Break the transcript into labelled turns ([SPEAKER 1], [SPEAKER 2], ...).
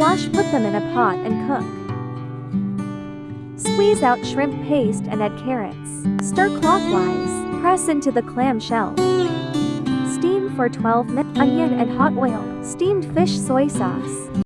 [SPEAKER 1] Wash put them in a pot and cook. Squeeze out shrimp paste and add carrots. Stir clockwise. Press into the clam shell. Steam for 12 minutes. Onion and hot oil. Steamed fish soy sauce.